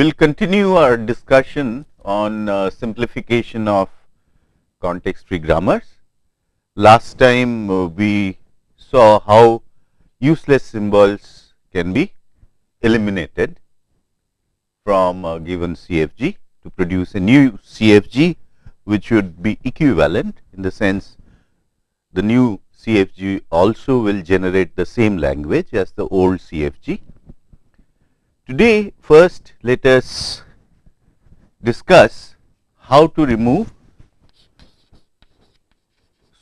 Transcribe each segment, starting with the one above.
We will continue our discussion on uh, simplification of context free grammars. Last time uh, we saw how useless symbols can be eliminated from a given CFG to produce a new CFG which should be equivalent in the sense the new CFG also will generate the same language as the old CFG Today first let us discuss how to remove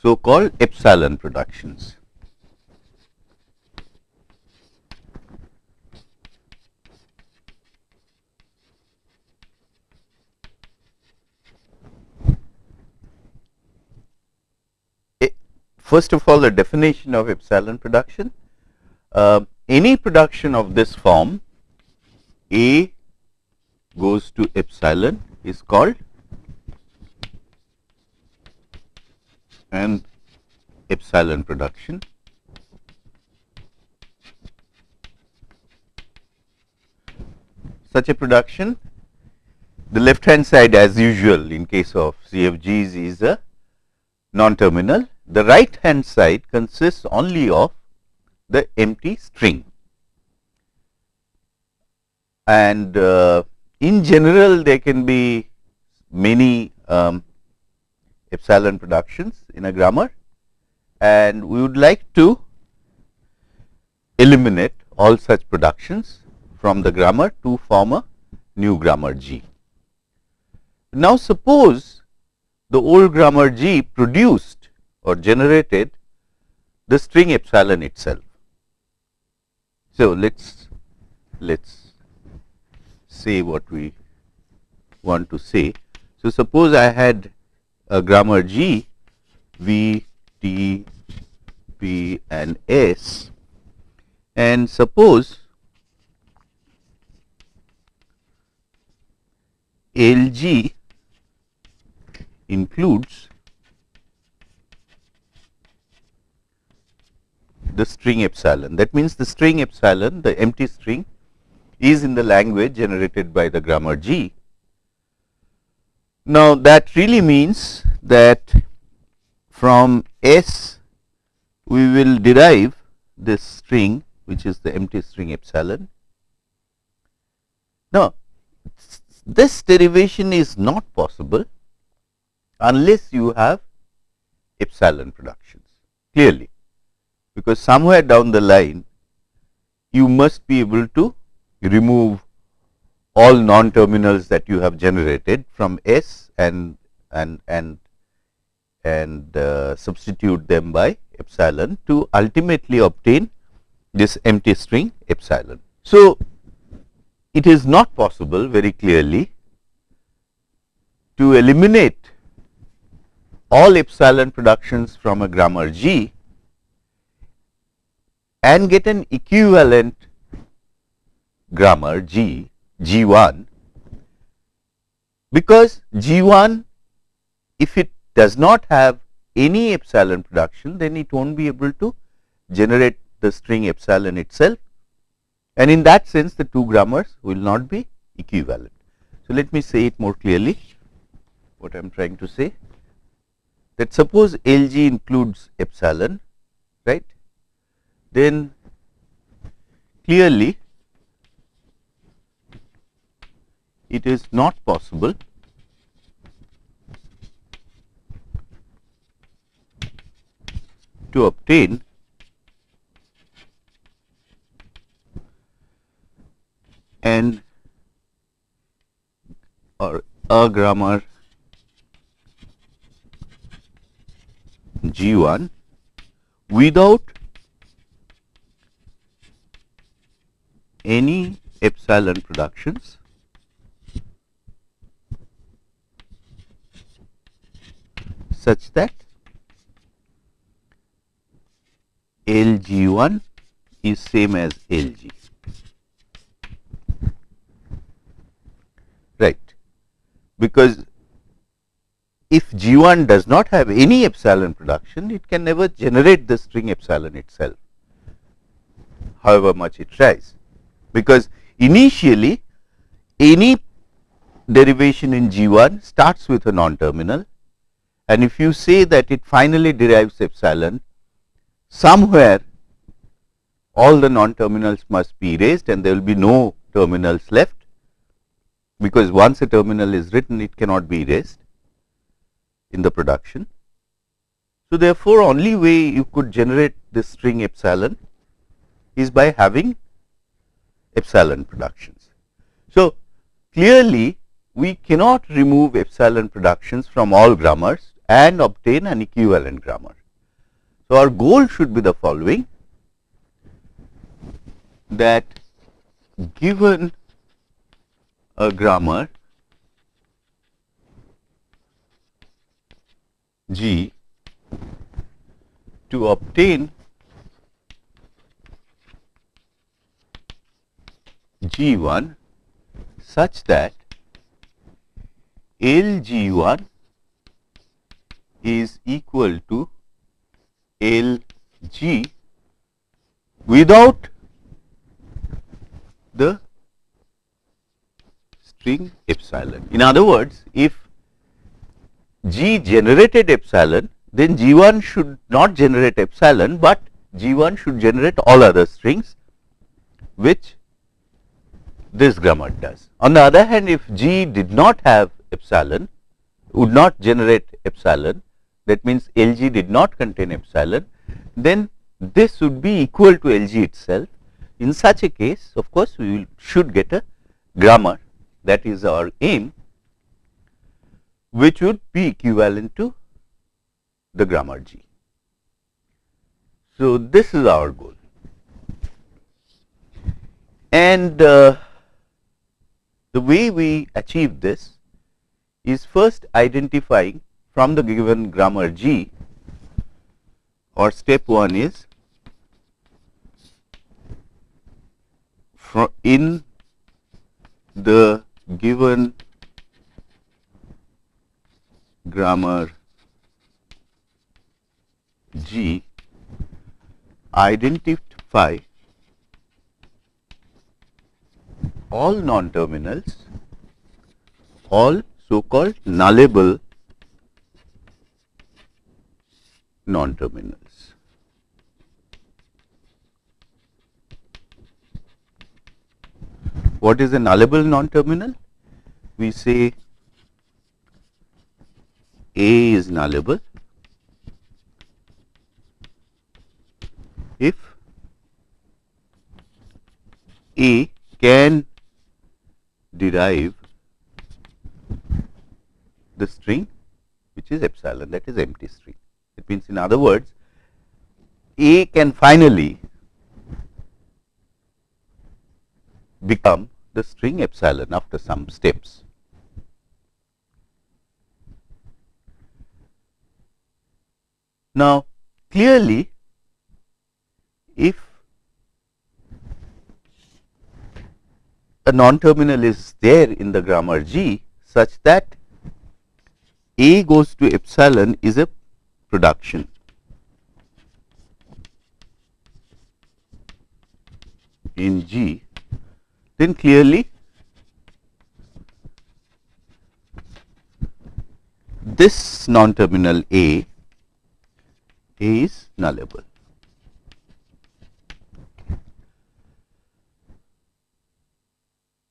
so called epsilon productions. First of all the definition of epsilon production, uh, any production of this form a goes to epsilon is called an epsilon production. Such a production, the left hand side as usual in case of CFGs is a non-terminal. The right hand side consists only of the empty string and uh, in general there can be many um, epsilon productions in a grammar and we would like to eliminate all such productions from the grammar to form a new grammar G. Now, suppose the old grammar G produced or generated the string epsilon itself. So, let us let us say what we want to say. So, suppose I had a grammar G V T P and S and suppose LG includes the string epsilon. That means, the string epsilon the empty string is in the language generated by the grammar G. Now, that really means that from S we will derive this string which is the empty string epsilon. Now, this derivation is not possible unless you have epsilon productions clearly, because somewhere down the line you must be able to remove all non terminals that you have generated from S and and and and uh, substitute them by epsilon to ultimately obtain this empty string epsilon. So, it is not possible very clearly to eliminate all epsilon productions from a grammar G and get an equivalent grammar G, G1 because G1 if it does not have any epsilon production then it not be able to generate the string epsilon itself. And in that sense the two grammars will not be equivalent. So, let me say it more clearly what I am trying to say. That suppose LG includes epsilon right? Then clearly it is not possible to obtain an or a grammar G1 without any epsilon productions such that LG1 is same as LG. Right, because if G1 does not have any epsilon production, it can never generate the string epsilon itself, however much it tries, because initially any derivation in G1 starts with a non-terminal and if you say that it finally derives epsilon, somewhere all the non-terminals must be erased and there will be no terminals left because once a terminal is written it cannot be erased in the production. So, therefore, only way you could generate this string epsilon is by having epsilon productions. So, clearly we cannot remove epsilon productions from all grammars and obtain an equivalent grammar. So, our goal should be the following that given a grammar G to obtain G1 such that LG1 is equal to LG without the string epsilon. In other words, if G generated epsilon, then G1 should not generate epsilon, but G1 should generate all other strings which this grammar does. On the other hand, if G did not have epsilon, would not generate epsilon, that means LG did not contain epsilon, then this would be equal to LG itself. In such a case, of course, we will, should get a grammar that is our aim which would be equivalent to the grammar G. So, this is our goal and uh, the way we achieve this is first identifying from the given grammar G or step 1 is from in the given grammar G identify all non-terminals, all so-called nullable non-terminals. What is a nullable non-terminal? We say A is nullable if A can derive the string which is epsilon that is empty string. Means in other words A can finally become the string epsilon after some steps. Now, clearly if a non-terminal is there in the grammar G such that A goes to epsilon is a production. in G, then clearly this non-terminal A, A is nullable.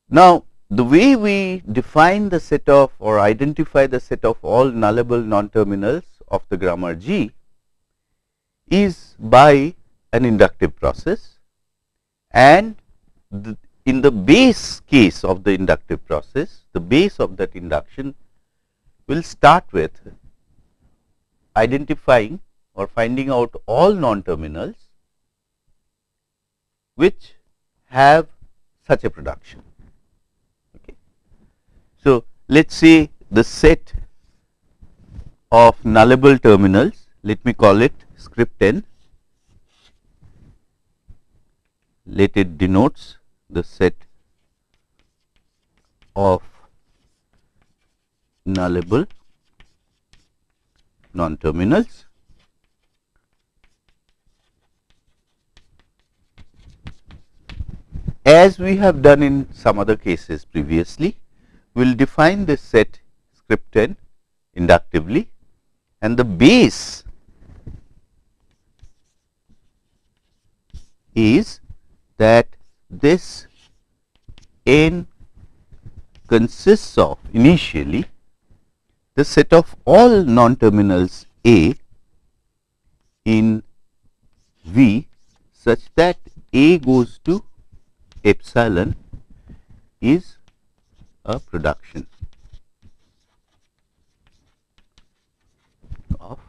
Now, the way we define the set of or identify the set of all nullable non-terminals of the grammar G is by an inductive process and the, in the base case of the inductive process, the base of that induction will start with identifying or finding out all non-terminals which have such a production. So, let us say the set of nullable terminals, let me call it script n, let it denotes the set of nullable non-terminals. As we have done in some other cases previously, we will define this set script n inductively and the base is that this n consists of initially the set of all non-terminals A in V such that A goes to epsilon is a production of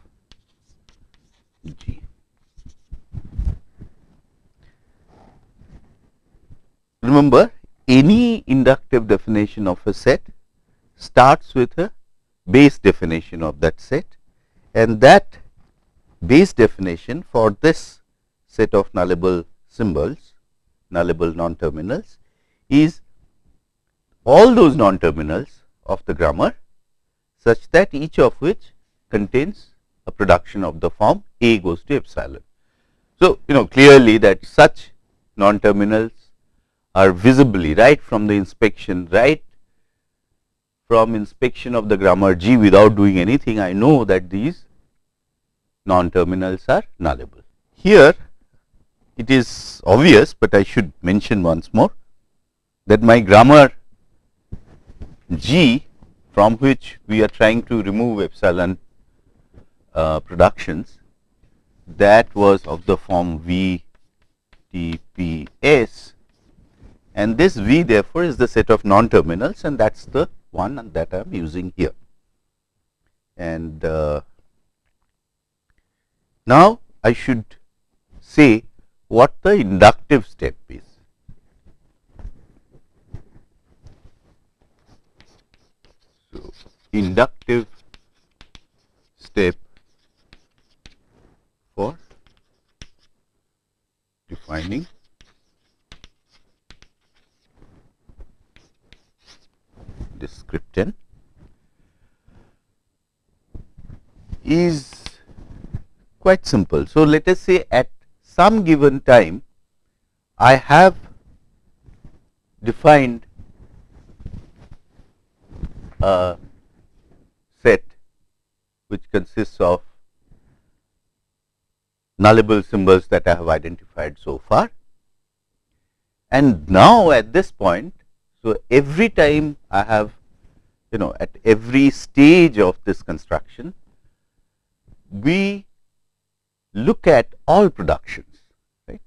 G. Remember any inductive definition of a set starts with a base definition of that set and that base definition for this set of nullable symbols, nullable non-terminals is all those non-terminals of the grammar such that each of which contains a production of the form A goes to epsilon. So, you know clearly that such non-terminals are visibly right from the inspection right from inspection of the grammar G without doing anything I know that these non-terminals are nullable. Here it is obvious, but I should mention once more that my grammar G from which we are trying to remove epsilon uh, productions that was of the form V T P S and this V therefore is the set of non-terminals and that is the one that I am using here. And uh, now I should say what the inductive step is. So, inductive step for defining description is quite simple. So, let us say at some given time I have defined a set which consists of nullable symbols that I have identified so far. And now at this point so, every time I have you know at every stage of this construction, we look at all productions right.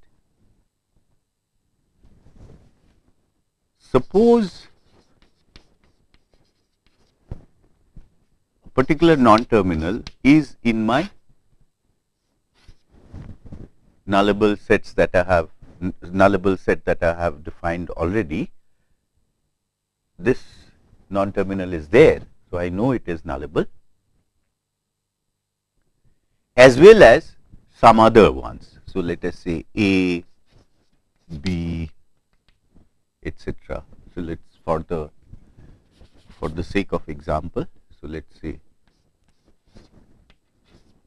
Suppose a particular non-terminal is in my nullable sets that I have nullable set that I have defined already this non-terminal is there. So, I know it is nullable as well as some other ones. So, let us say A, B, etc. So, let us for the for the sake of example. So, let us say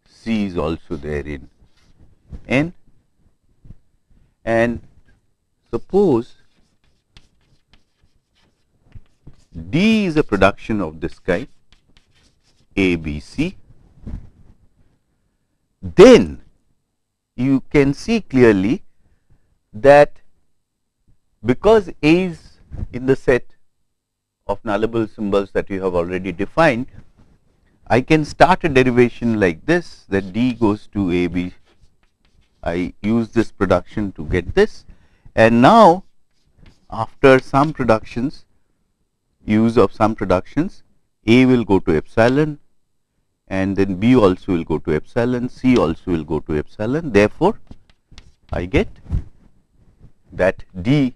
C is also there in N and suppose D is a production of this kind A, B, C. Then you can see clearly that because A is in the set of nullable symbols that you have already defined, I can start a derivation like this that D goes to A, B. I use this production to get this and now after some productions use of some productions A will go to epsilon and then B also will go to epsilon, C also will go to epsilon. Therefore, I get that D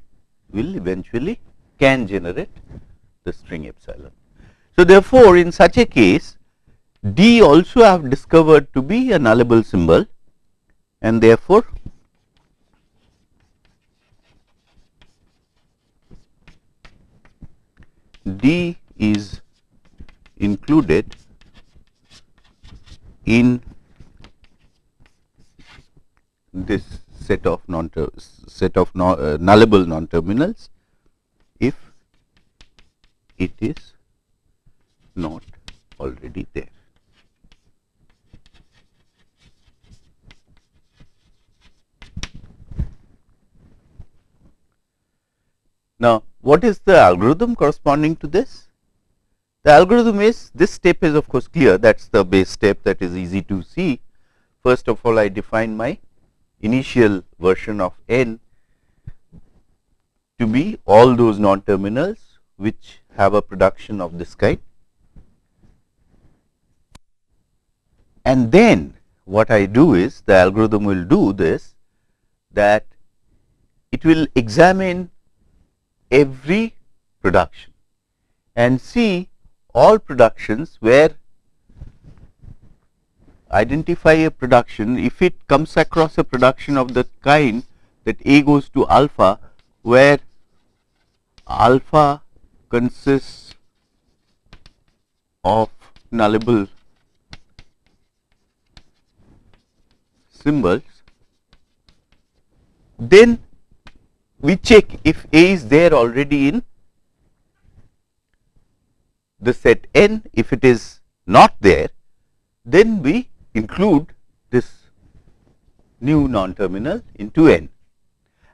will eventually can generate the string epsilon. So, therefore, in such a case D also I have discovered to be a nullable symbol and therefore, D is included in this set of non set of non, uh, nullable non terminals if it is not already there. Now, what is the algorithm corresponding to this? The algorithm is this step is of course clear that is the base step that is easy to see. First of all I define my initial version of n to be all those non terminals which have a production of this kind. And then what I do is the algorithm will do this that it will examine every production and see all productions where identify a production. If it comes across a production of the kind that A goes to alpha where alpha consists of nullable symbols then we check if A is there already in the set n. If it is not there, then we include this new non terminal into n.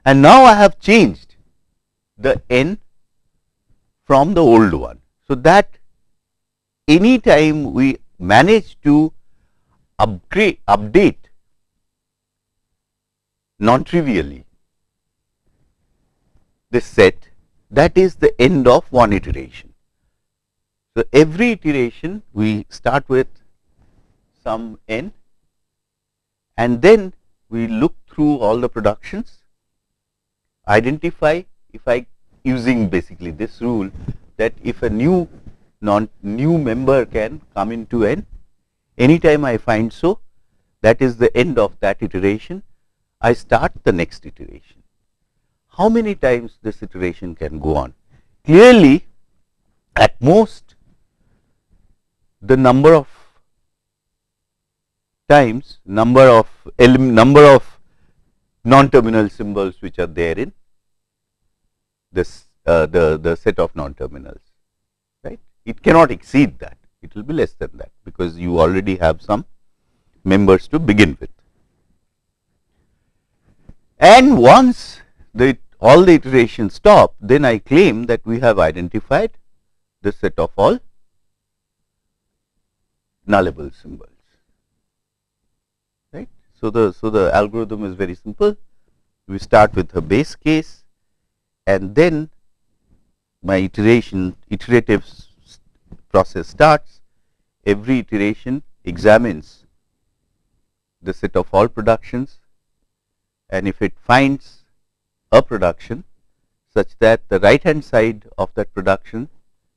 And now I have changed the n from the old one. So, that any time we manage to upgrade update non trivially this set that is the end of one iteration. So, every iteration we start with some n and then we look through all the productions, identify if I using basically this rule that if a new non new member can come into n anytime I find so that is the end of that iteration I start the next iteration how many times this iteration can go on. Clearly, at most the number of times number of number of non terminal symbols which are there in this uh, the the set of non terminals right? It cannot exceed that. It will be less than that because you already have some members to begin with. And once the all the iterations stop, then I claim that we have identified the set of all nullable symbols. Right. So, the so the algorithm is very simple. We start with a base case and then my iteration iterative process starts. Every iteration examines the set of all productions and if it finds a production such that the right hand side of that production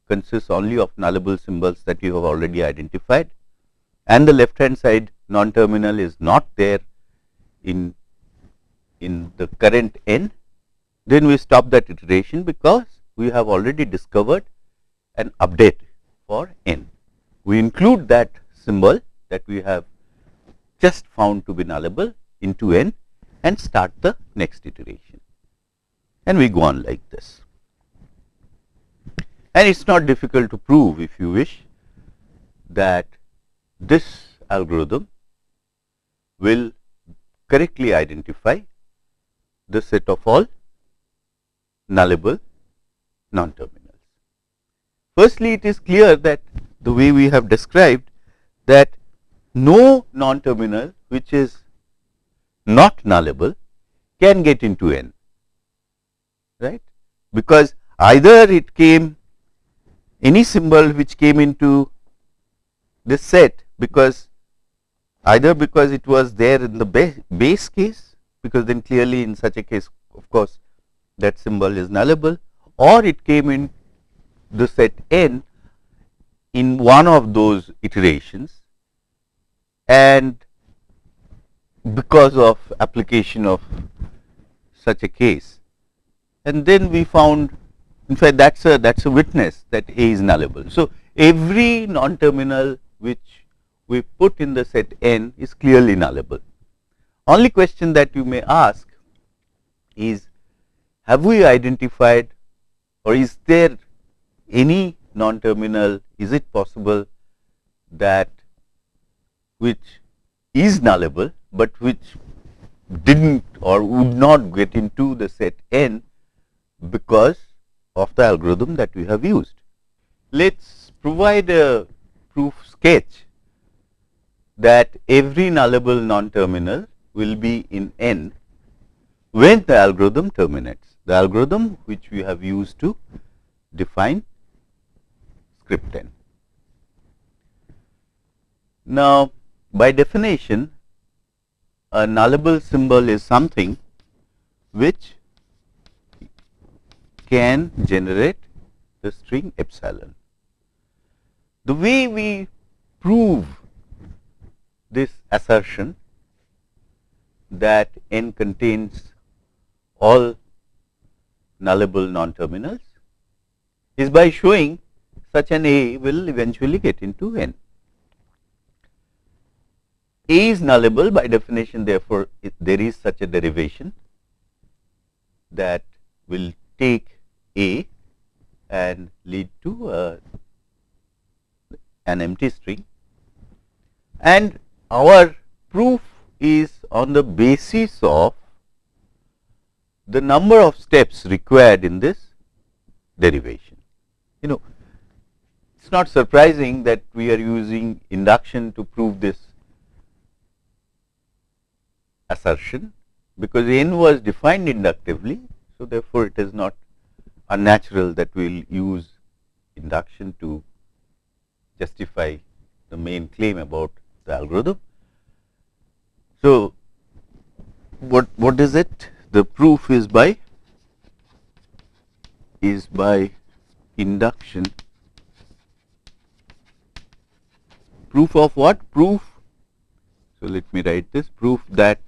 consists only of nullable symbols that you have already identified and the left hand side non terminal is not there in in the current n then we stop that iteration because we have already discovered an update for n. We include that symbol that we have just found to be nullable into n and start the next iteration and we go on like this. And it is not difficult to prove if you wish that this algorithm will correctly identify the set of all nullable non terminals. Firstly, it is clear that the way we have described that no non terminal which is not nullable can get into n right? Because either it came any symbol which came into this set because either because it was there in the base, base case because then clearly in such a case of course that symbol is nullable or it came in the set n in one of those iterations and because of application of such a case and then we found in fact that is a that is a witness that A is nullable. So, every non terminal which we put in the set n is clearly nullable. Only question that you may ask is have we identified or is there any non-terminal, is it possible that which is nullable, but which did not or would not get into the set n because of the algorithm that we have used. Let us provide a proof sketch that every nullable non-terminal will be in n when the algorithm terminates, the algorithm which we have used to define script n. Now, by definition a nullable symbol is something which can generate the string epsilon. The way we prove this assertion that n contains all nullable non-terminals is by showing such an A will eventually get into n. A is nullable by definition therefore, there is such a derivation that will take A and lead to an empty string and our proof is on the basis of the number of steps required in this derivation. You know, it is not surprising that we are using induction to prove this assertion because n was defined inductively. So, therefore, it is not unnatural that we will use induction to justify the main claim about the algorithm. So, what what is it? The proof is by is by induction. Proof of what? Proof. So, let me write this proof that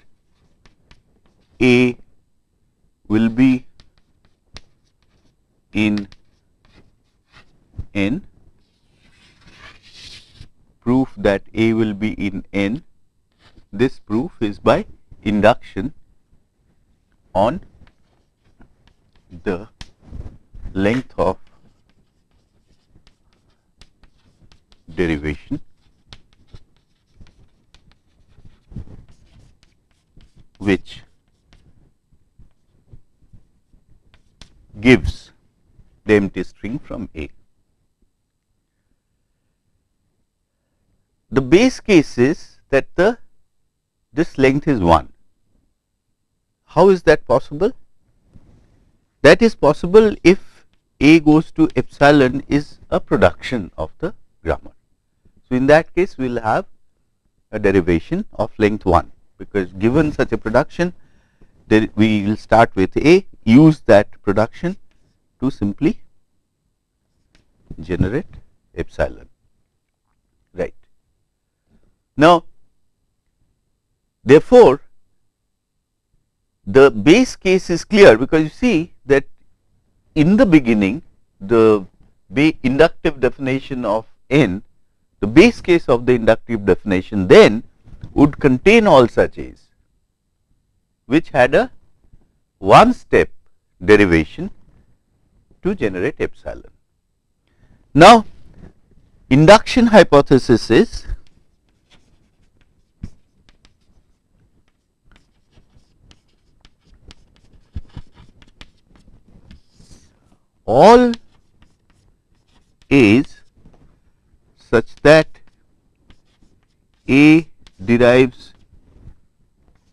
a will be in n. Proof that A will be in n. This proof is by induction on the length of derivation. Which gives the empty string from A. The base case is that the this length is 1. How is that possible? That is possible if A goes to epsilon is a production of the grammar. So, in that case we will have a derivation of length 1 because given such a production we will start with A use that production to simply generate epsilon right. Now, therefore, the base case is clear because you see that in the beginning the inductive definition of n the base case of the inductive definition then would contain all such a's which had a one step derivation to generate epsilon. Now, induction hypothesis is all is such that A derives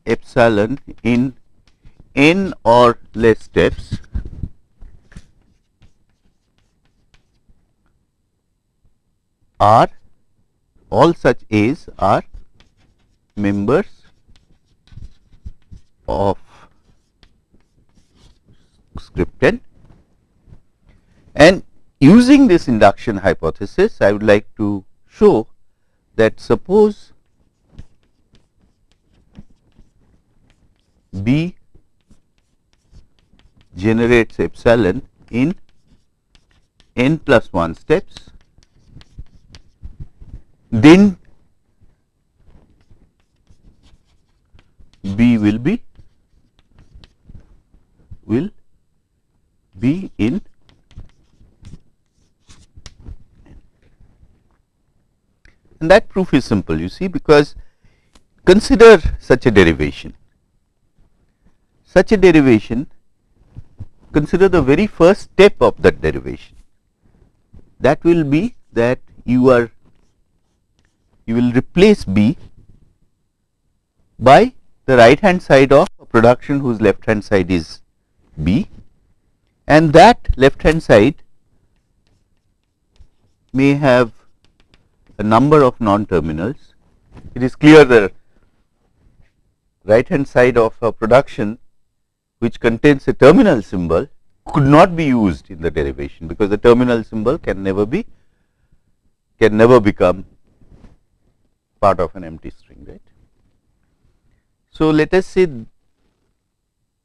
epsilon in n or less steps are all such A's are members of script n and using this induction hypothesis I would like to show that suppose B generates epsilon in n plus 1 steps, then B will be will be in and that proof is simple you see because consider such a derivation. Such a derivation consider the very first step of that derivation. That will be that you are you will replace B by the right hand side of a production whose left hand side is B and that left hand side may have a number of non terminals. It is clear the right hand side of a production which contains a terminal symbol could not be used in the derivation because the terminal symbol can never be can never become part of an empty string right. So, let us say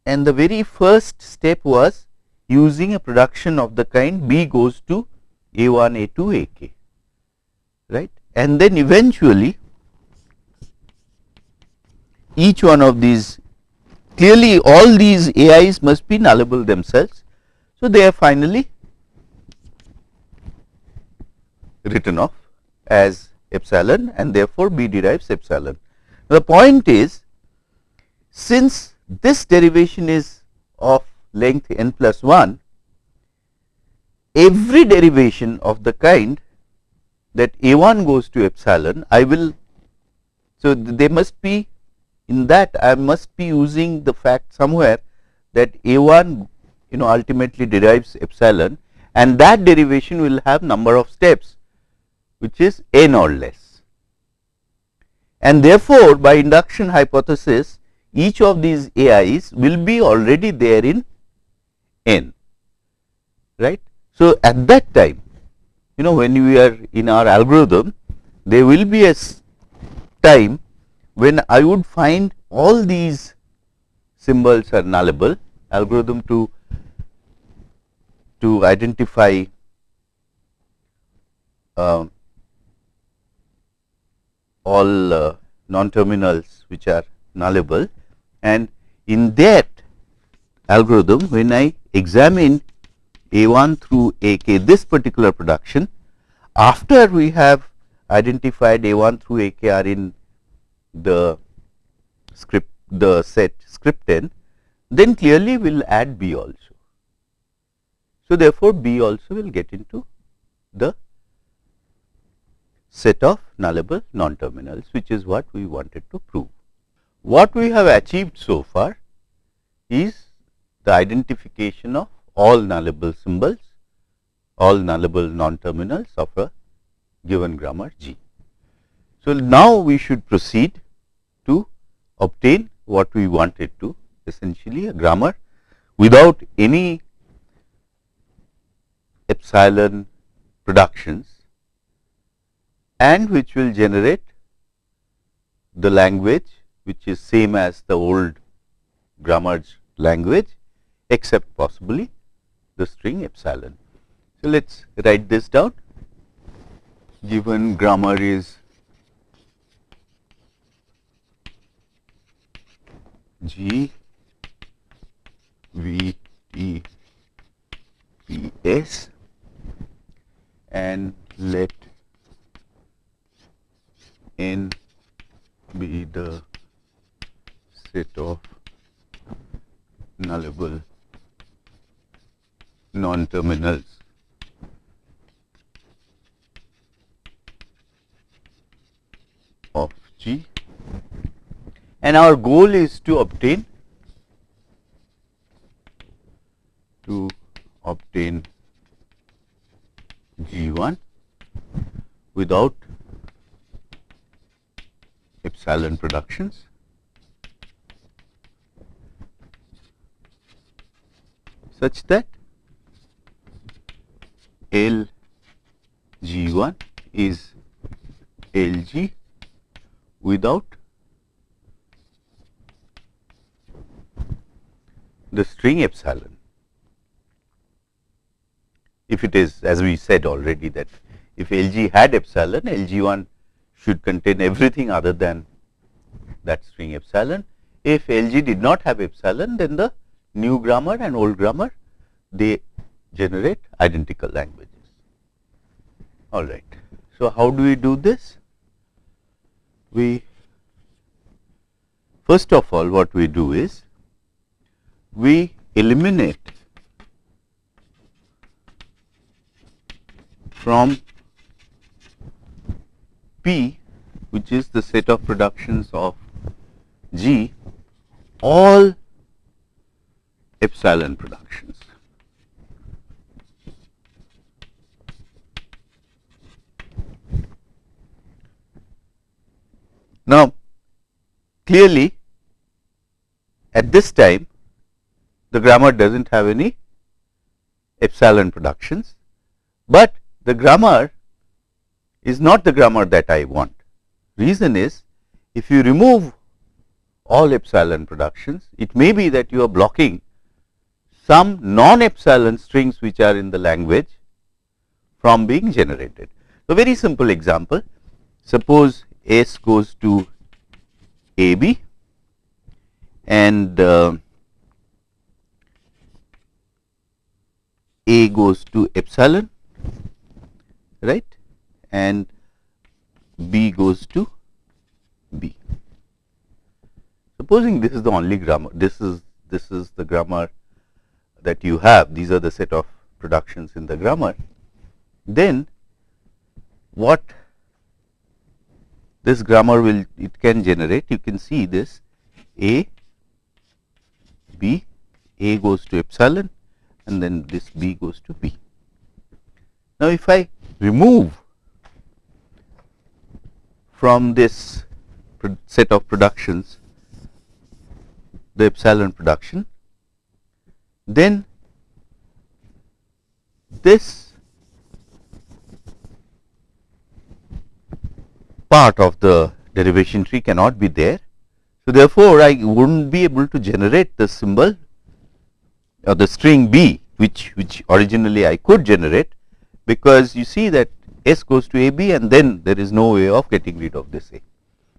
and the very first step was using a production of the kind B goes to A 1 A 2 A k right and then eventually each one of these clearly all these AIs must be nullable themselves. So, they are finally written off as epsilon and therefore, B derives epsilon. The point is since this derivation is of length n plus 1, every derivation of the kind that a 1 goes to epsilon, I will. So, they must be in that I must be using the fact somewhere that a 1 you know ultimately derives epsilon and that derivation will have number of steps which is n or less. And therefore, by induction hypothesis each of these AIs will be already there in n right. So, at that time you know when we are in our algorithm there will be a time when I would find all these symbols are nullable algorithm to to identify uh, all uh, non terminals which are nullable and in that algorithm when I examine a 1 through A k this particular production. After we have identified A 1 through A k are in the script the set script n, then clearly we will add B also. So, therefore, B also will get into the set of nullable non terminals which is what we wanted to prove. What we have achieved so far is the identification of all nullable symbols, all nullable non-terminals of a given grammar G. So, now we should proceed to obtain what we wanted to essentially a grammar without any epsilon productions and which will generate the language which is same as the old grammar language except possibly the string epsilon. So, let us write this down given grammar is G V T P S and let n be the set of nullable non-terminals. of G and our goal is to obtain to obtain G1 without epsilon productions such that L G 1 is L G without the string epsilon. If it is as we said already that if L G had epsilon, L G 1 should contain everything other than that string epsilon. If L G did not have epsilon, then the new grammar and old grammar, they generate identical languages. All right. So, how do we do this? We first of all what we do is we eliminate from P which is the set of productions of G all epsilon productions. Now, clearly at this time the grammar does not have any epsilon productions, but the grammar is not the grammar that I want. Reason is if you remove all epsilon productions, it may be that you are blocking some non epsilon strings which are in the language from being generated. So, very simple example suppose S goes to A B and uh, A goes to epsilon right and B goes to B. Supposing this is the only grammar, this is this is the grammar that you have, these are the set of productions in the grammar, then what this grammar will it can generate, you can see this A, B, A goes to epsilon and then this B goes to B. Now, if I remove from this set of productions the epsilon production, then this part of the derivation tree cannot be there. So, therefore, I would not be able to generate the symbol or the string B which which originally I could generate because you see that S goes to A B and then there is no way of getting rid of this A.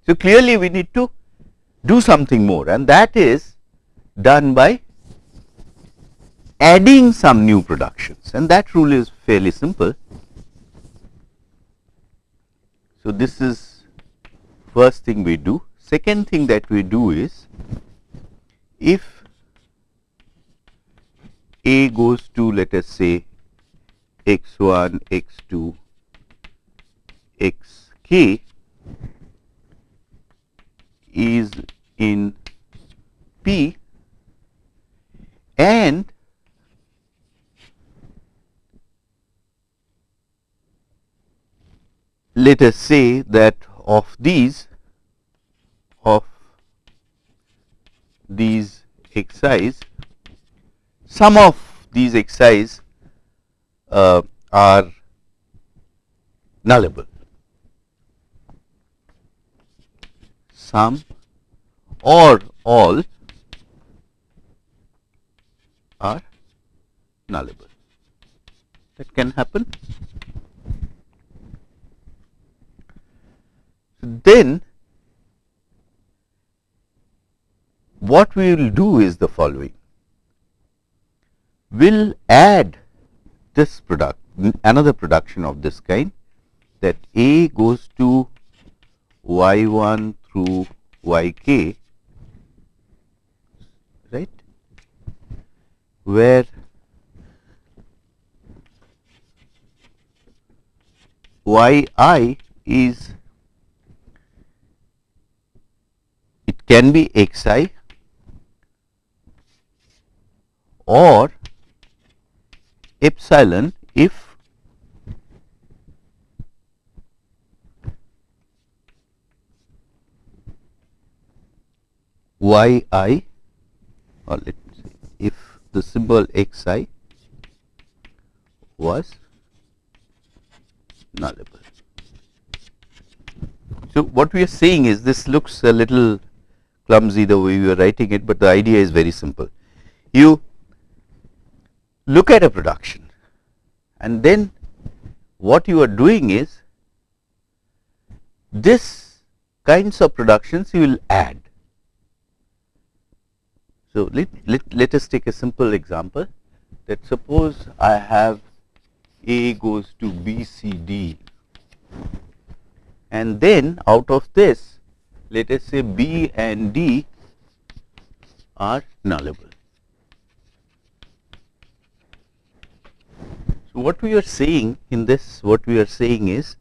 So, clearly we need to do something more and that is done by adding some new productions and that rule is fairly simple. So, this is first thing we do. Second thing that we do is if A goes to let us say x 1, x 2, x k is in P and let us say that of these of these xi's some of these xi's uh, are nullable. Some or all are nullable. That can happen. Then what we will do is the following. We will add this product, another production of this kind that A goes to y 1 through y k right where y i is it can be x i or epsilon if y i or let the symbol x i was nullable. So, what we are saying is this looks a little clumsy the way we are writing it, but the idea is very simple. You look at a production and then what you are doing is this kinds of productions you will add So, let, let, let us take a simple example that suppose I have A goes to B, C, D and then out of this let us say B and D are nullable. So, what we are saying in this what we are saying is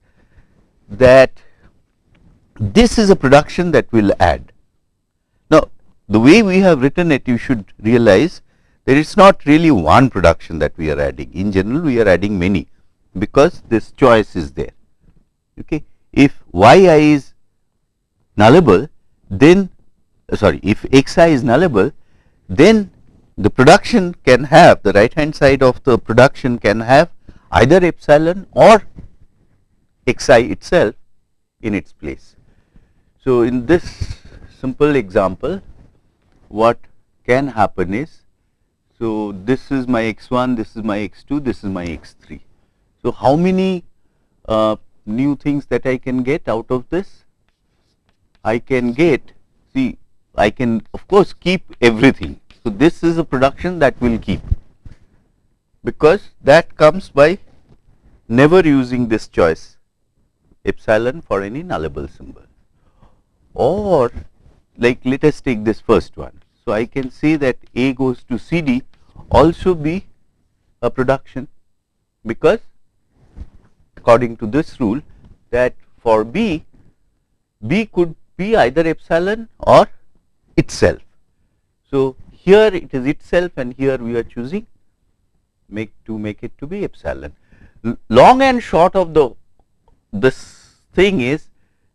that this is a production that we will add. The way we have written it you should realize that it is not really one production that we are adding in general we are adding many because this choice is there. Okay. If y i is nullable then uh, sorry if x i is nullable then the production can have the right hand side of the production can have either epsilon or x i itself in its place. So, in this simple example what can happen is so this is my x1 this is my x2 this is my x3 so how many uh, new things that i can get out of this? I can get see i can of course keep everything. So, this is a production that will keep. Because that comes by never using this choice epsilon for any nullable symbol. Or like let us take this first one. So, I can say that A goes to C D also be a production because according to this rule that for B, B could be either epsilon or itself. So, here it is itself and here we are choosing make to make it to be epsilon. long and short of the this thing is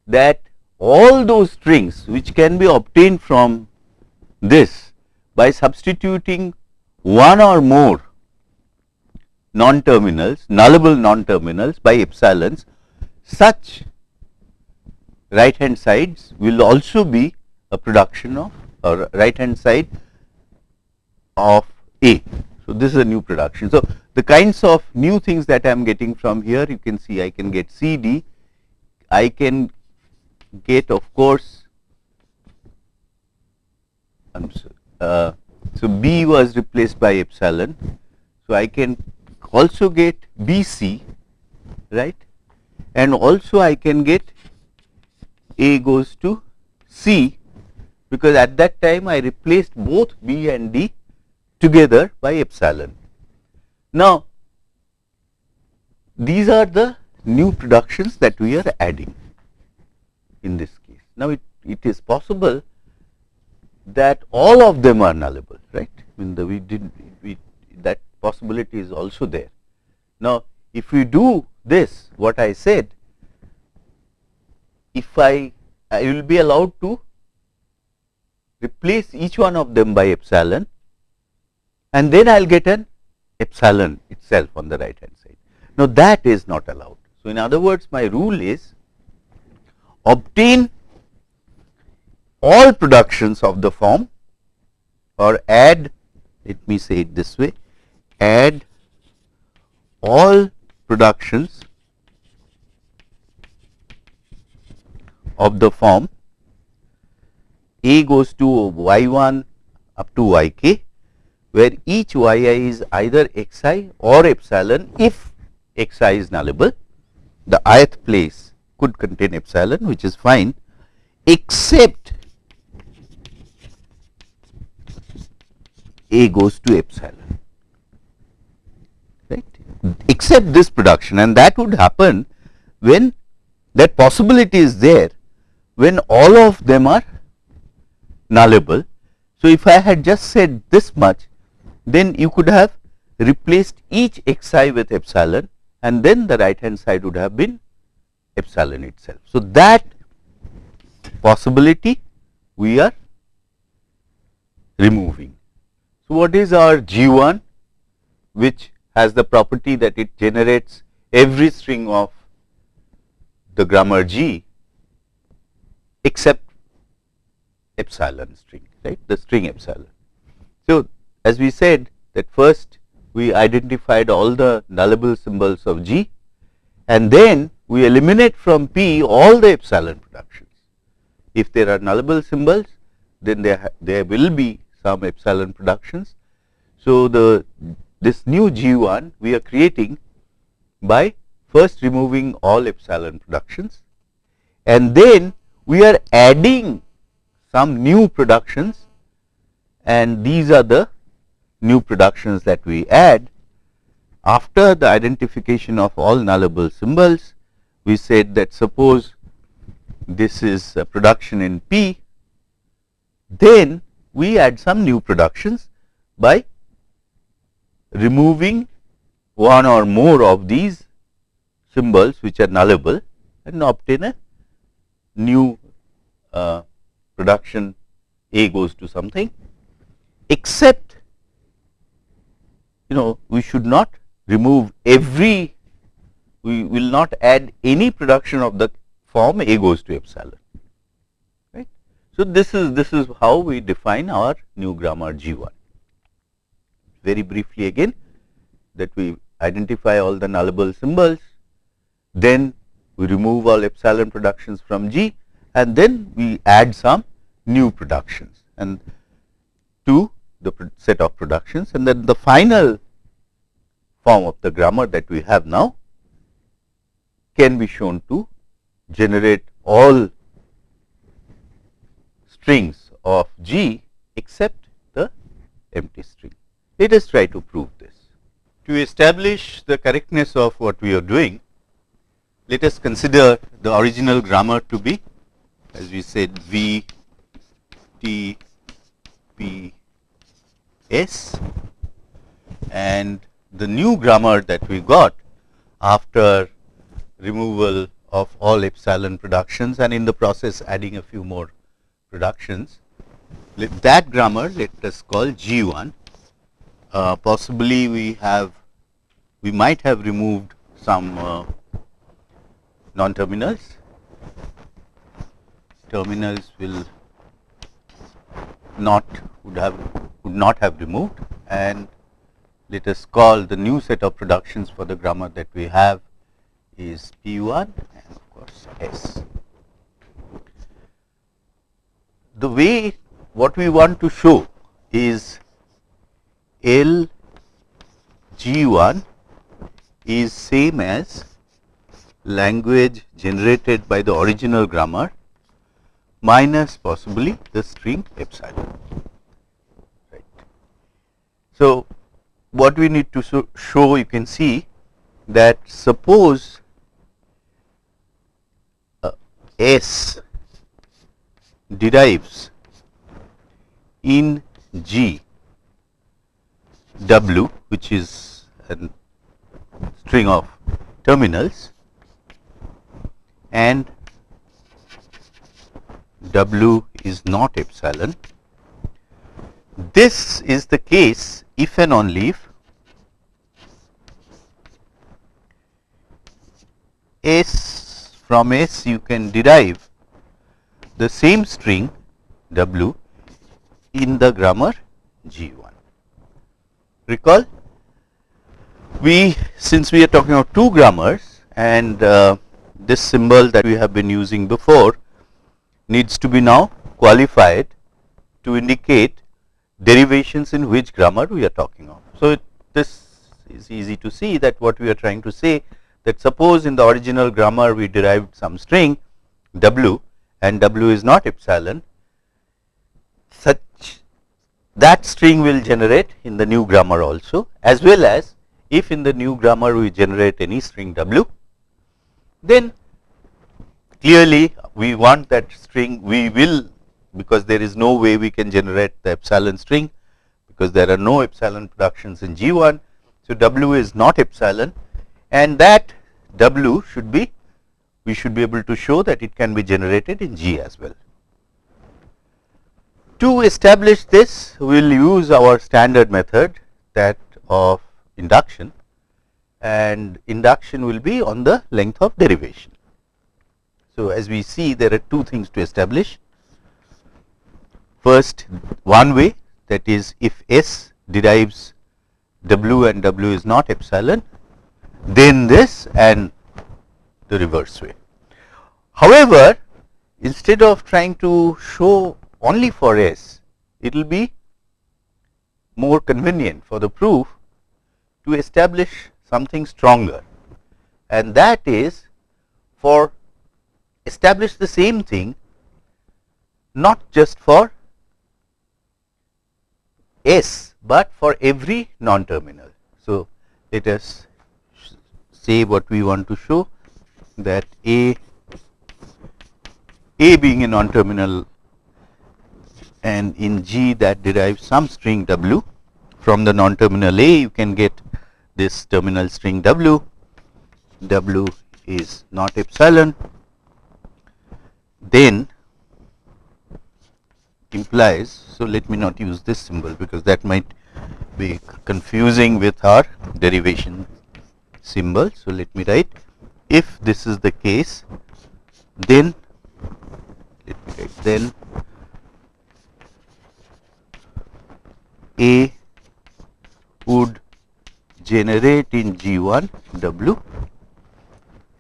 that all those strings which can be obtained from this by substituting one or more non terminals nullable non terminals by epsilons such right hand sides will also be a production of or right hand side of A. So, this is a new production. So, the kinds of new things that I am getting from here you can see I can get C D, I can get of course, uh, so B was replaced by epsilon. So, I can also get B C right and also I can get A goes to C because at that time I replaced both B and D together by epsilon. Now, these are the new productions that we are adding in this case. Now, it, it is possible that all of them are nullable, right? I mean, the, we did we that possibility is also there. Now, if we do this, what I said, if I, I will be allowed to replace each one of them by epsilon and then I will get an epsilon itself on the right hand side. Now, that is not allowed. So, in other words my rule is obtain all productions of the form or add let me say it this way add all productions of the form A goes to y 1 up to y k where each y i is either x i or epsilon if x i is nullable. The ith place could contain epsilon which is fine except a goes to epsilon right except this production and that would happen when that possibility is there when all of them are nullable. So, if I had just said this much then you could have replaced each xi with epsilon and then the right hand side would have been epsilon itself. So, that possibility we are removing. So, what is our G 1 which has the property that it generates every string of the grammar G except epsilon string right the string epsilon. So, as we said that first we identified all the nullable symbols of G and then we eliminate from P all the epsilon productions. If there are nullable symbols then there, there will be some epsilon productions. So, the this new G1 we are creating by first removing all epsilon productions and then we are adding some new productions and these are the new productions that we add. After the identification of all nullable symbols, we said that suppose this is a production in P, then we add some new productions by removing one or more of these symbols which are nullable and obtain a new uh, production A goes to something except you know we should not remove every we will not add any production of the form A goes to epsilon. So, this is this is how we define our new grammar G1 very briefly again that we identify all the nullable symbols then we remove all epsilon productions from G and then we add some new productions and to the set of productions and then the final form of the grammar that we have now can be shown to generate all strings of G except the empty string. Let us try to prove this. To establish the correctness of what we are doing, let us consider the original grammar to be as we said V T P S and the new grammar that we got after removal of all epsilon productions and in the process adding a few more productions. Let that grammar let us call G1. Uh, possibly we have we might have removed some uh, non terminals. Terminals will not would have would not have removed and let us call the new set of productions for the grammar that we have is P1 and of course S. The way what we want to show is L G1 is same as language generated by the original grammar minus possibly the string epsilon. Right. So, what we need to show you can see that suppose uh, S derives in G W which is a string of terminals and W is not epsilon. This is the case if and only if S from S you can derive the same string W in the grammar G1. Recall we since we are talking about two grammars and uh, this symbol that we have been using before needs to be now qualified to indicate derivations in which grammar we are talking of. So, it, this is easy to see that what we are trying to say that suppose in the original grammar we derived some string w and w is not epsilon such that string will generate in the new grammar also as well as if in the new grammar we generate any string w then clearly we want that string we will because there is no way we can generate the epsilon string because there are no epsilon productions in G1. So, W is not epsilon and that W should be we should be able to show that it can be generated in G as well. To establish this we will use our standard method that of induction and induction will be on the length of derivation. So, as we see there are two things to establish. First one way that is if S derives W and W is not epsilon then this and the reverse way. However, instead of trying to show only for S it will be more convenient for the proof to establish something stronger and that is for establish the same thing not just for S, but for every non-terminal. So, let us say what we want to show that A, A being a non-terminal and in G that derives some string W from the non-terminal A you can get this terminal string W, W is not epsilon then implies. So, let me not use this symbol because that might be confusing with our derivation symbol. So, let me write if this is the case then then A would generate in G1 W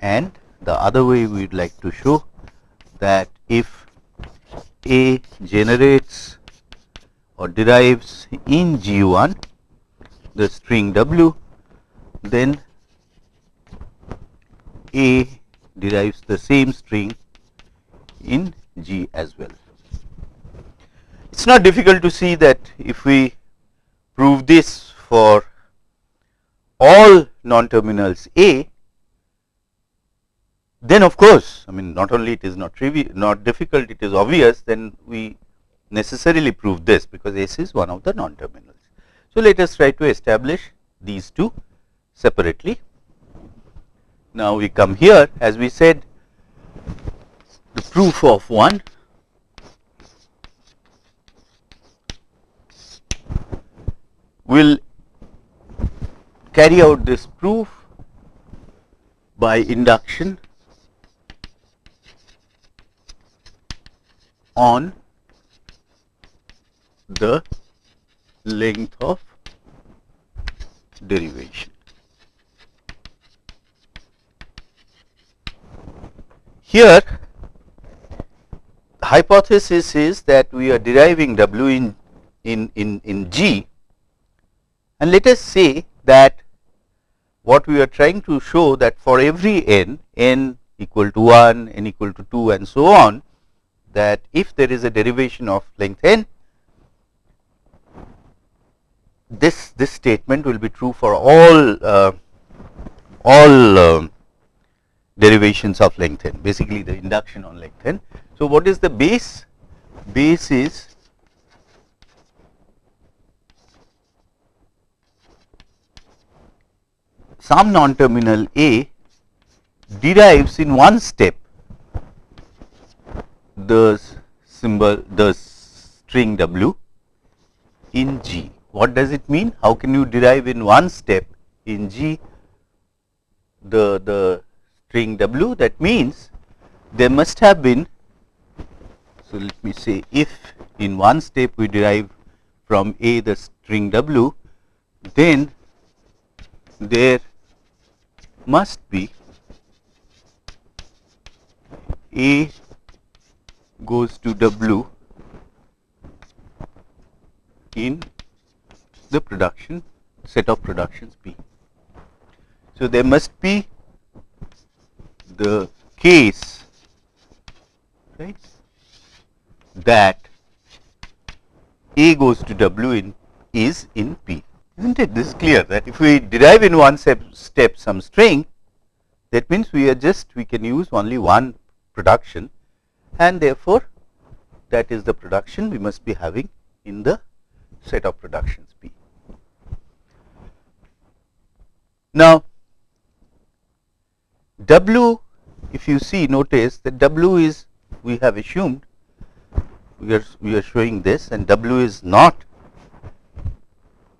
and the other way we would like to show that if A generates or derives in G1 the string W, then A derives the same string in G as well. It is not difficult to see that if we prove this for all non-terminals A, then of course, I mean not only it is not trivial, not difficult, it is obvious, then we necessarily prove this because S is one of the non-terminals. So, let us try to establish these two separately. Now, we come here as we said the proof of one will carry out this proof by induction on the length of derivation. Here hypothesis is that we are deriving W in, in, in, in G and let us say that what we are trying to show that for every n, n equal to 1, n equal to 2 and so on, that if there is a derivation of length n, this this statement will be true for all uh, all uh, derivations of length n basically the induction on length n. So, what is the base? Base is some non-terminal A derives in one step the symbol the string W in G. What does it mean? How can you derive in one step in G the, the string W? That means there must have been, so let me say if in one step we derive from A the string W, then there must be A goes to W in the production set of productions P. So, there must be the case right that A goes to W in is in P isn't it this is clear that if we derive in one step, step some string that means we are just we can use only one production and therefore, that is the production we must be having in the set of productions P. Now, W if you see notice that W is we have assumed we are we are showing this and W is not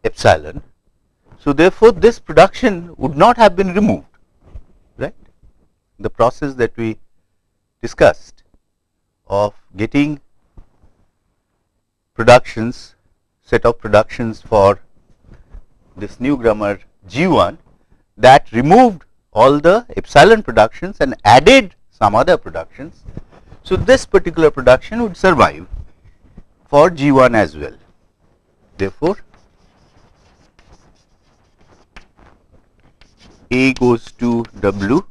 epsilon. So, therefore, this production would not have been removed right the process that we discussed of getting productions set of productions for this new grammar G1 that removed all the epsilon productions and added some other productions. So, this particular production would survive for G1 as well. Therefore, A goes to W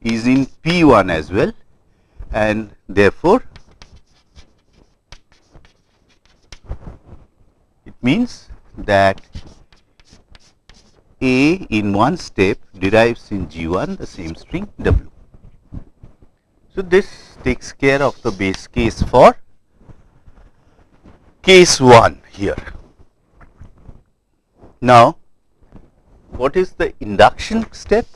is in P1 as well and therefore, it means that A in one step derives in G1 the same string W. So, this takes care of the base case for case 1 here. Now, what is the induction step?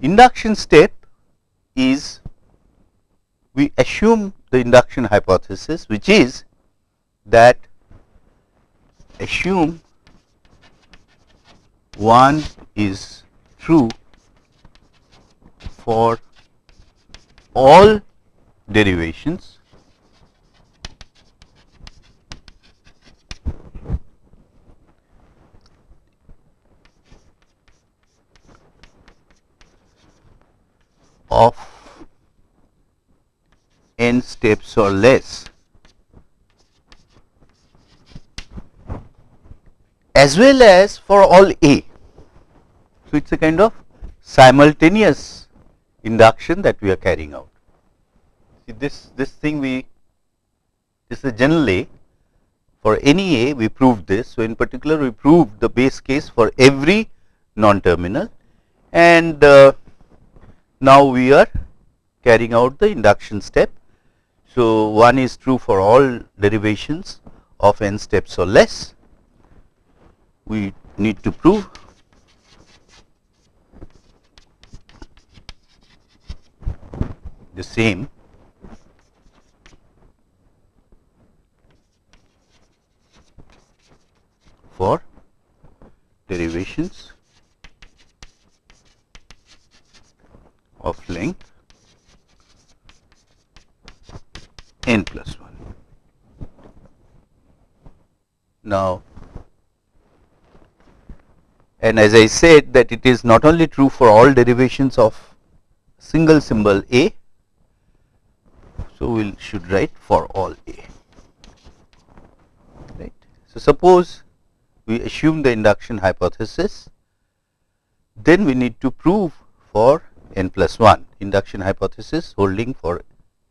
Induction step is we assume the induction hypothesis which is that assume one is true for all derivations of n steps or less as well as for all A. So, it is a kind of simultaneous induction that we are carrying out. See this, this thing we this is a general A for any A we proved this. So, in particular we proved the base case for every non-terminal and uh, now we are carrying out the induction step. So, one is true for all derivations of n steps or less. We need to prove the same for derivations of length n plus 1. Now, and as I said that it is not only true for all derivations of single symbol A, so we should write for all A. Right. So, suppose we assume the induction hypothesis, then we need to prove for n plus 1 induction hypothesis holding for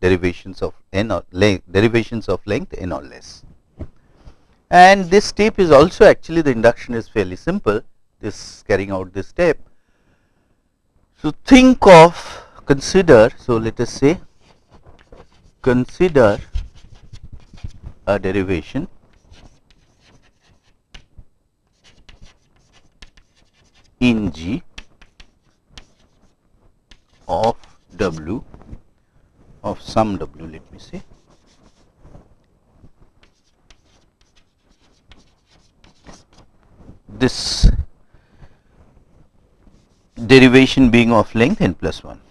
derivations of n or length derivations of length n or less. And this step is also actually the induction is fairly simple this carrying out this step. So, think of consider so let us say consider a derivation in G of W of some W let me say this derivation being of length n plus 1.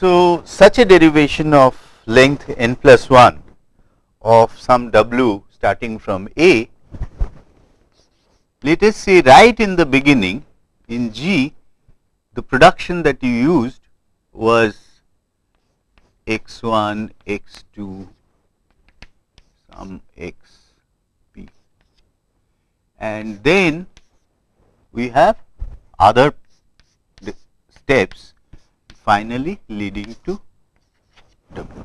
So, such a derivation of length n plus 1 of some w starting from A, let us say right in the beginning in G the production that you used was x 1, x 2, some x p. And then we have other steps finally leading to W.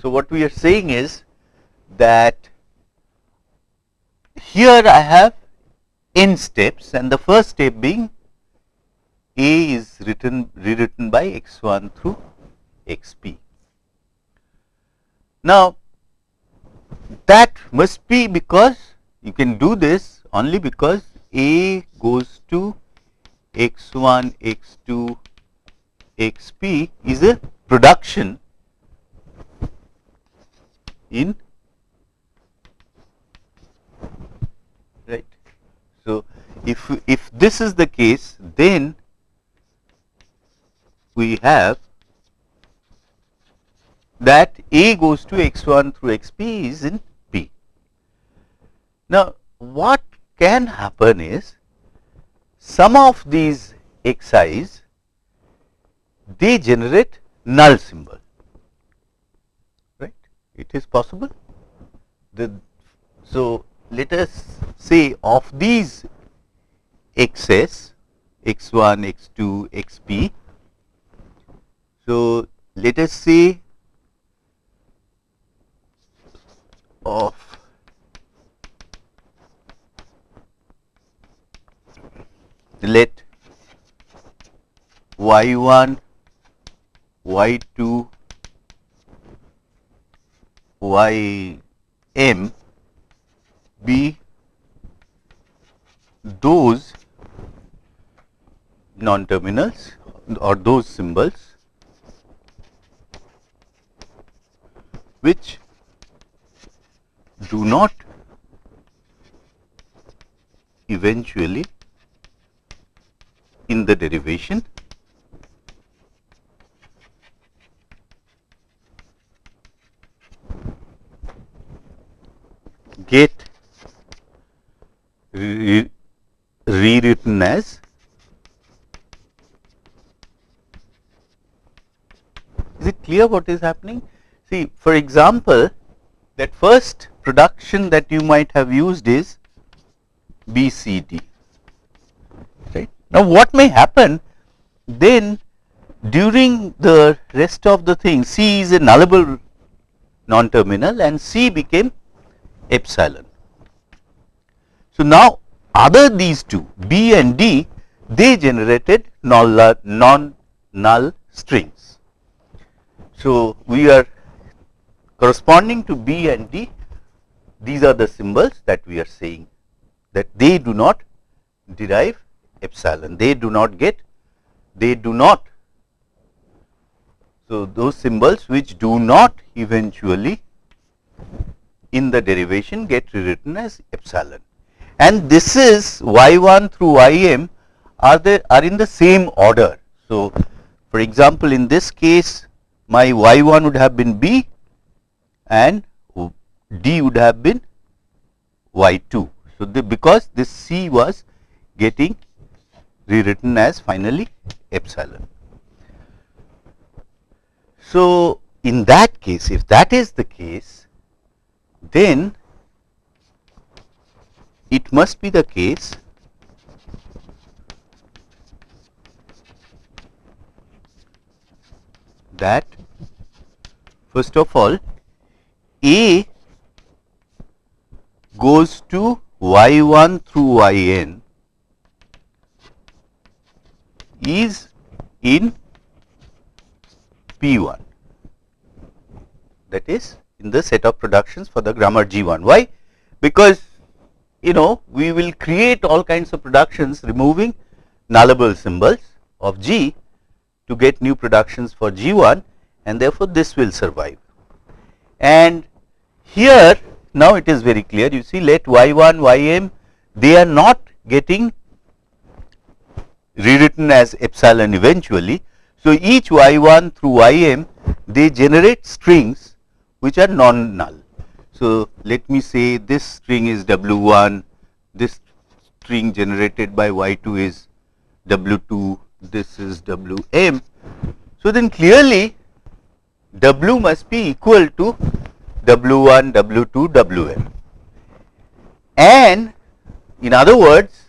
So, what we are saying is that here I have n steps and the first step being A is written rewritten by x 1 through x p. Now, that must be because you can do this only because A goes to x 1, x 2, x p is a production in right. So, if if this is the case then we have that A goes to x 1 through x p is in P. Now, what can happen is some of these xi's they generate null symbol. Right? It is possible. The so let us say of these xs x1 x2 xp so let us say of let y1 y2 ym be those non terminals or those symbols which do not eventually in the derivation get re rewritten as is it clear what is happening? See for example that first production that you might have used is BCD right? Now what may happen then during the rest of the thing C is a nullable non terminal and C became epsilon. So, now other these two B and D they generated null, non null strings. So, we are corresponding to B and D these are the symbols that we are saying that they do not derive epsilon they do not get they do not so those symbols which do not eventually in the derivation get rewritten as epsilon. And this is y1 through ym are the are in the same order. So, for example, in this case my y1 would have been b and d would have been y2. So, the, because this c was getting rewritten as finally epsilon. So, in that case if that is the case then it must be the case that first of all A goes to y1 through yn is in P1 that is in the set of productions for the grammar G1. Why? Because you know we will create all kinds of productions removing nullable symbols of G to get new productions for G1 and therefore, this will survive. And here now it is very clear you see let y1 ym they are not getting rewritten as epsilon eventually. So, each y1 through ym they generate strings which are non null. So, let me say this string is W1, this string generated by Y2 is W2, this is Wm. So, then clearly W must be equal to W1, W2, Wm. And in other words,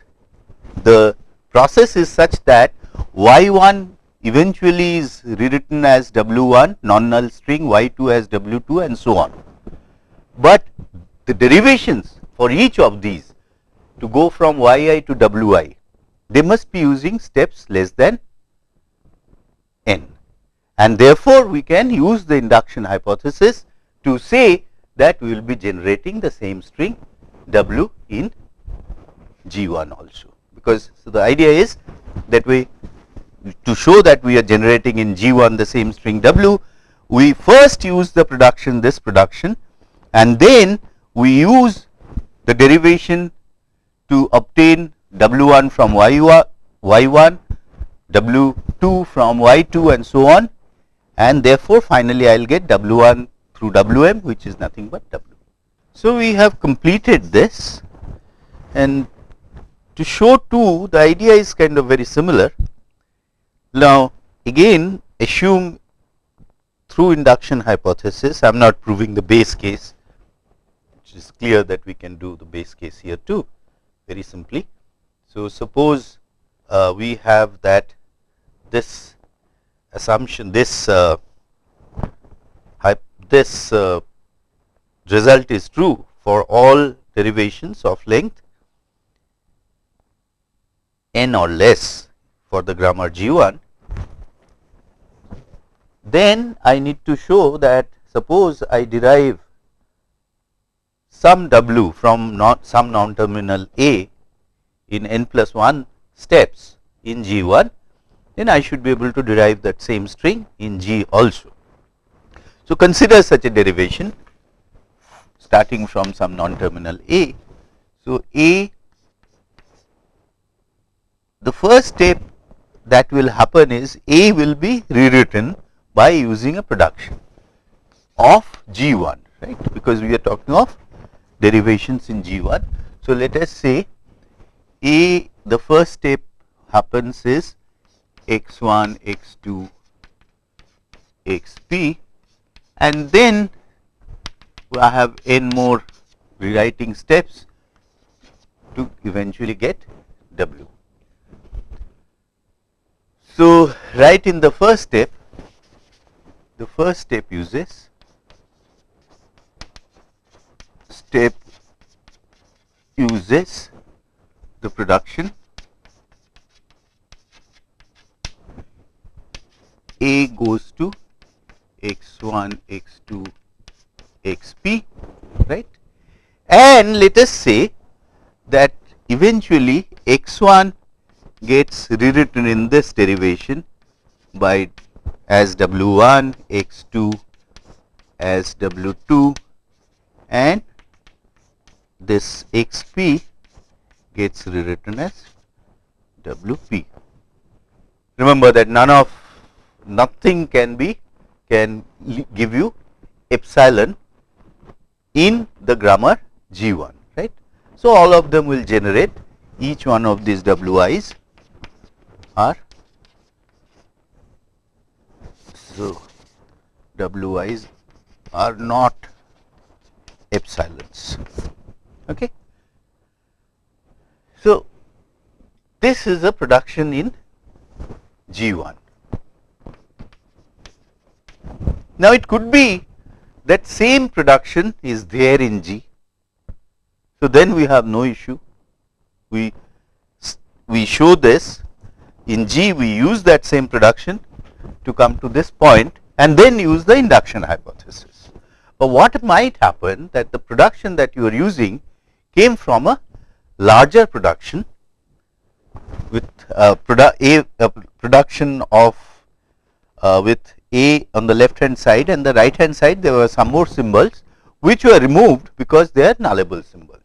the process is such that Y1 eventually is rewritten as W1 non null string, Y2 as W2 and so on. But the derivations for each of these to go from Yi to Wi, they must be using steps less than n. And therefore, we can use the induction hypothesis to say that we will be generating the same string W in G1 also. Because so the idea is that we to show that we are generating in G1 the same string W, we first use the production this production and then we use the derivation to obtain W1 from Y1, Y1, W2 from Y2 and so on and therefore, finally, I will get W1 through Wm which is nothing but W. So, we have completed this and to show 2 the idea is kind of very similar. Now again assume through induction hypothesis I am not proving the base case which is clear that we can do the base case here too very simply. So suppose uh, we have that this assumption this uh, this uh, result is true for all derivations of length n or less for the grammar G1, then I need to show that suppose I derive some w from not some non terminal a in n plus 1 steps in G1, then I should be able to derive that same string in G also. So, consider such a derivation starting from some non terminal a. So, a the first step that will happen is A will be rewritten by using a production of G1 right because we are talking of derivations in G1. So, let us say A the first step happens is x1, x2, xp and then I have n more rewriting steps to eventually get w. So, right in the first step, the first step uses step uses the production A goes to x1, x2, xp, right. And let us say that eventually x1 gets rewritten in this derivation by as W1, X2 as W2 and this XP gets rewritten as WP. Remember that none of nothing can be can give you epsilon in the grammar G1 right. So, all of them will generate each one of these WIs are so wi's are not epsilons. Okay? So this is a production in g1 now it could be that same production is there in g. So then we have no issue. We we show this in G we use that same production to come to this point and then use the induction hypothesis. But what might happen that the production that you are using came from a larger production with a, produ a, a production of uh, with A on the left hand side and the right hand side there were some more symbols which were removed because they are nullable symbols.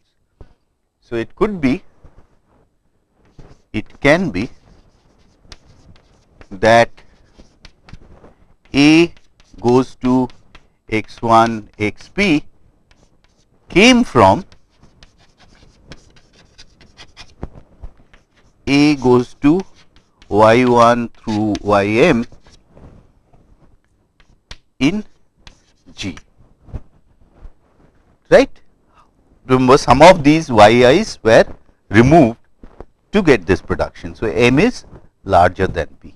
So, it could be it can be that A goes to x1 xp came from A goes to y1 through ym in G right. Remember some of these yi's were removed to get this production. So, m is larger than p.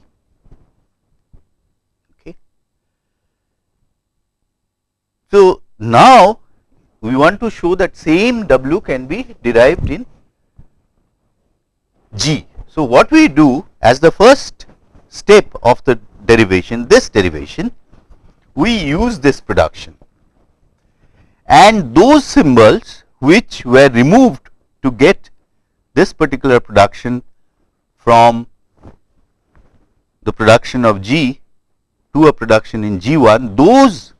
So, now we want to show that same W can be derived in G. So, what we do as the first step of the derivation, this derivation, we use this production and those symbols which were removed to get this particular production from the production of G to a production in G1, those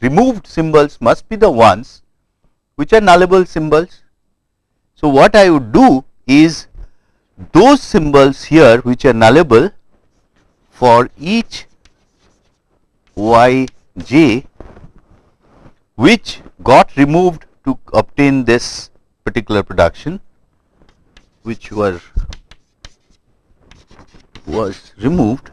removed symbols must be the ones which are nullable symbols. So, what I would do is those symbols here which are nullable for each y j which got removed to obtain this particular production which were was removed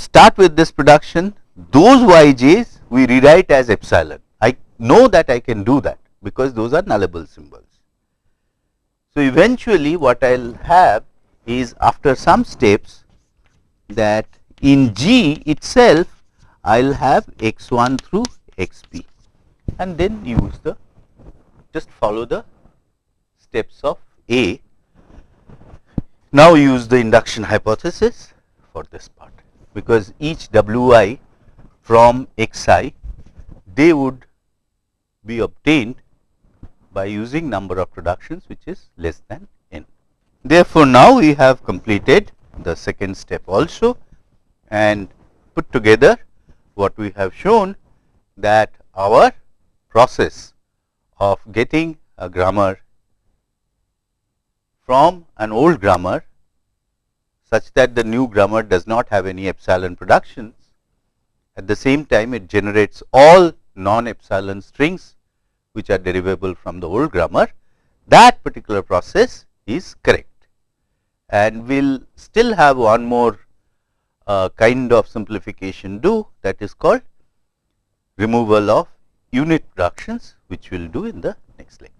start with this production those yj's we rewrite as epsilon. I know that i can do that because those are nullable symbols. So eventually what i'll have is after some steps that in g itself i'll have x1 through xp and then use the just follow the steps of A. Now use the induction hypothesis for this part because each Wi from Xi they would be obtained by using number of productions which is less than n. Therefore, now we have completed the second step also and put together what we have shown that our process of getting a grammar from an old grammar such that the new grammar does not have any epsilon productions. At the same time, it generates all non-epsilon strings which are derivable from the old grammar. That particular process is correct and we will still have one more uh, kind of simplification do that is called removal of unit productions which we will do in the next lecture.